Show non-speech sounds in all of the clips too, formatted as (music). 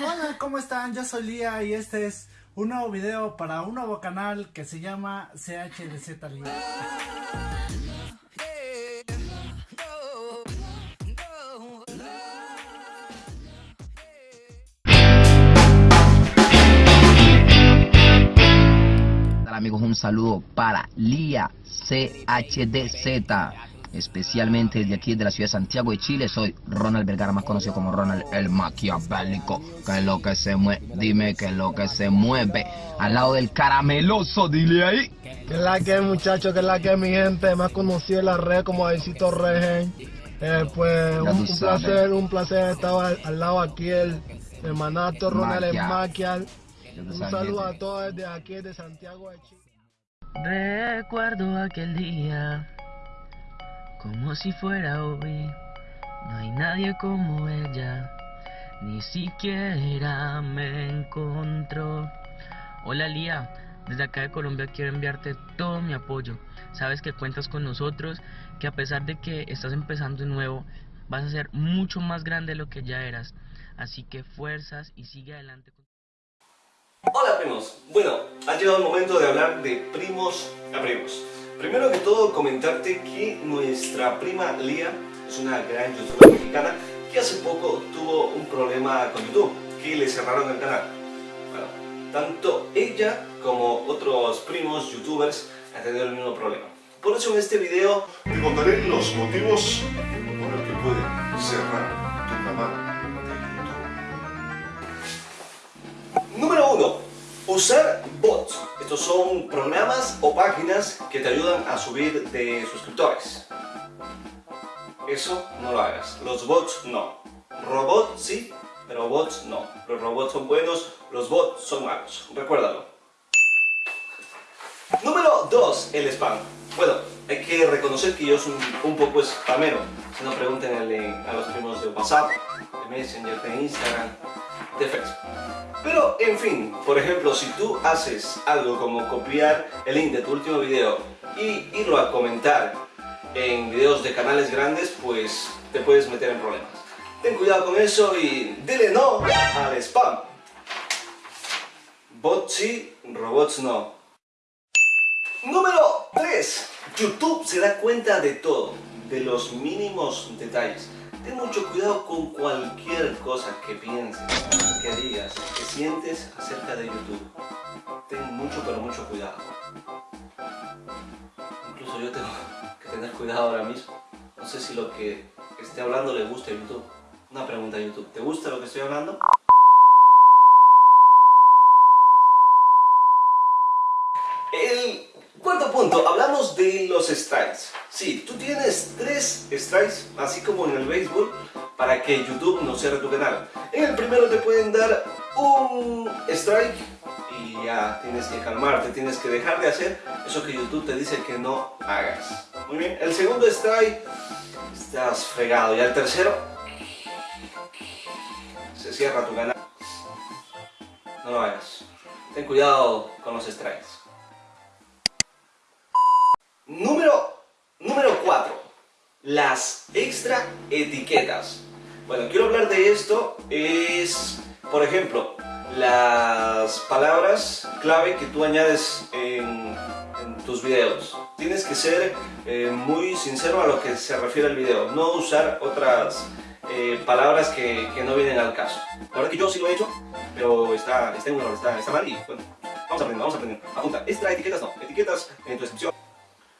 Hola, ¿cómo están? Yo soy Lía y este es un nuevo video para un nuevo canal que se llama CHDZ Lía. Amigos, un saludo para Lía CHDZ especialmente desde aquí de la ciudad de Santiago de Chile. Soy Ronald Vergara, más conocido como Ronald el Maquiavélico. Que es lo que se mueve, dime que es lo que se mueve al lado del carameloso, dile ahí. Que es la que muchachos, que es la que mi gente, más conocido en la red como Aisito Regen. Eh, pues un, placer, un placer estar al, lado aquí el hermanato Ronald el Maquial. Un saludo a todos desde aquí de Santiago de Chile. Recuerdo aquel día como si fuera hoy. No hay nadie como ella, ni siquiera me encontró. Hola Lía, desde acá de Colombia quiero enviarte todo mi apoyo. Sabes que cuentas con nosotros, que a pesar de que estás empezando de nuevo, vas a ser mucho más grande de lo que ya eras. Así que fuerzas y sigue adelante. Hola primos, bueno, ha llegado el momento de hablar de primos a. Primero que todo comentarte que nuestra prima Lía es una gran youtuber mexicana que hace poco tuvo un problema con YouTube, que le cerraron el canal. Bueno, tanto ella como otros primos youtubers han tenido el mismo problema. Por eso en este video te contaré los motivos por los que puede cerrar tu canal Usar bots. Estos son programas o páginas que te ayudan a subir de suscriptores. Eso no lo hagas. Los bots no. Robots sí, pero bots no. Los robots son buenos, los bots son malos. Recuérdalo. Número 2. El spam. Bueno, hay que reconocer que yo soy un, poco spamero. Si no, pregunten a los primos de WhatsApp, de Messenger, de Instagram, de Facebook. Pero, en fin, por ejemplo, si tú haces algo como copiar el link de tu último video y irlo a comentar en videos de canales grandes, pues te puedes meter en problemas. Ten cuidado con eso y dile no al spam. Bots sí, robots no. Número 3. YouTube se da cuenta de todo, de los mínimos detalles. Ten mucho cuidado con cualquier cosa que pienses, que digas, que sientes acerca de YouTube. Ten mucho pero mucho cuidado. Incluso yo tengo (laughs) que tener cuidado ahora mismo. No sé si lo que esté hablando le gusta a YouTube. Una pregunta a YouTube. ¿Te gusta lo que estoy hablando? El cuarto punto, hablamos de los strikes. Sí, tú tienes tres strikes, así como en el béisbol, para que YouTube no cierre tu canal. En el primero te pueden dar un strike y ya tienes que calmarte, tienes que dejar de hacer eso que YouTube te dice que no hagas. Muy bien, el segundo strike, estás fregado. Y el tercero, se cierra tu canal. No lo hagas. Ten cuidado con los strikes. Las extra etiquetas. Bueno, quiero hablar de esto, es, por ejemplo, las palabras clave que tú añades en, tus videos. Tienes que ser eh, muy sincero a lo que se refiere al video, no usar otras eh, palabras que, no vienen al caso. La verdad que yo sí lo he hecho, pero está, está en mal y bueno, vamos a aprender, vamos a aprender. Apunta, extra etiquetas no, etiquetas en tu descripción.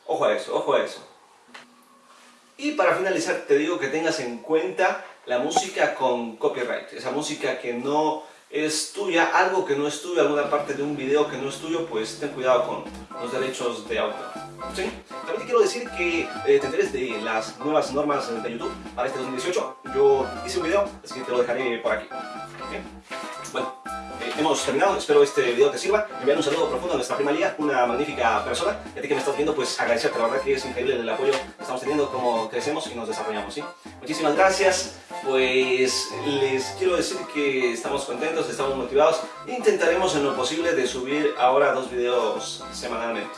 Ojo a eso, ojo a eso. Y para finalizar te digo que tengas en cuenta la música con copyright, esa música que no es tuya, algo que no es tuyo, alguna parte de un video que no es tuyo, pues ten cuidado con los derechos de autor. ¿Sí? También te quiero decir que eh, te enteres de las nuevas normas de YouTube para este 2018. Yo hice un video, así que te lo dejaré por aquí. Hemos terminado, espero este video te sirva. Enviar un saludo profundo a nuestra prima Lía, una magnífica persona. Y a ti que me estás viendo, pues agradecerte, la verdad que es increíble el apoyo que estamos teniendo, cómo crecemos y nos desarrollamos, ¿sí? Muchísimas gracias, pues les quiero decir que estamos contentos, estamos motivados. Intentaremos en lo posible de subir ahora dos videos semanalmente.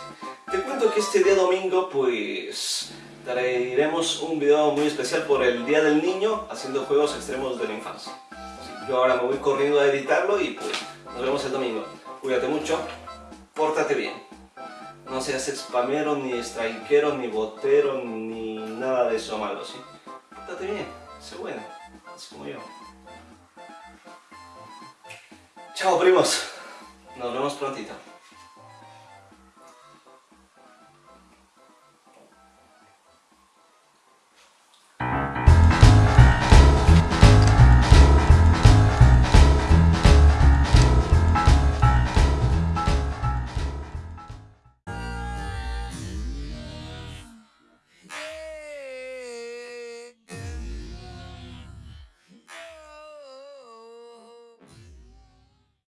Te cuento que este día domingo, pues traeremos un video muy especial por el Día del Niño haciendo juegos extremos de la infancia. Yo ahora me voy corriendo a editarlo y pues nos vemos el domingo. Cuídate mucho, pórtate bien. No seas spamero, ni strikero, ni botero, ni nada de eso malo, ¿sí? Pórtate bien, sé bueno, así como yo. Chao primos, nos vemos prontito.